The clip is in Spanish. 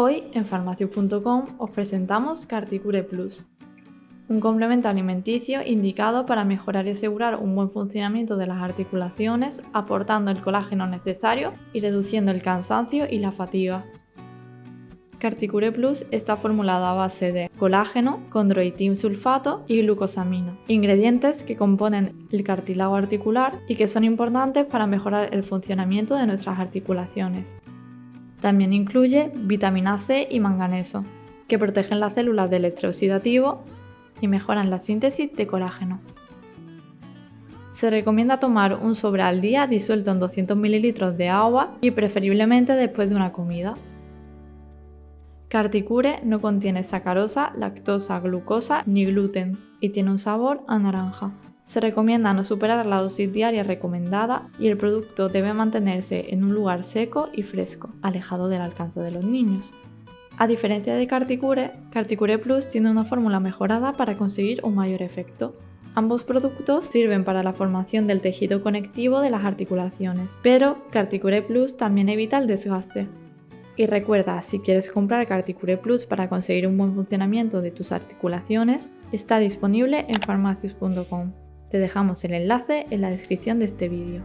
Hoy en farmacius.com os presentamos Carticure Plus, un complemento alimenticio indicado para mejorar y asegurar un buen funcionamiento de las articulaciones, aportando el colágeno necesario y reduciendo el cansancio y la fatiga. Carticure Plus está formulado a base de colágeno, condroitin sulfato y glucosamina, ingredientes que componen el cartílago articular y que son importantes para mejorar el funcionamiento de nuestras articulaciones. También incluye vitamina C y manganeso, que protegen las células del estrés oxidativo y mejoran la síntesis de colágeno. Se recomienda tomar un sobre al día disuelto en 200 ml de agua y preferiblemente después de una comida. Carticure no contiene sacarosa, lactosa, glucosa ni gluten y tiene un sabor a naranja. Se recomienda no superar la dosis diaria recomendada y el producto debe mantenerse en un lugar seco y fresco, alejado del alcance de los niños. A diferencia de Carticure, Carticure Plus tiene una fórmula mejorada para conseguir un mayor efecto. Ambos productos sirven para la formación del tejido conectivo de las articulaciones, pero Carticure Plus también evita el desgaste. Y recuerda, si quieres comprar Carticure Plus para conseguir un buen funcionamiento de tus articulaciones, está disponible en farmacius.com. Te dejamos el enlace en la descripción de este vídeo.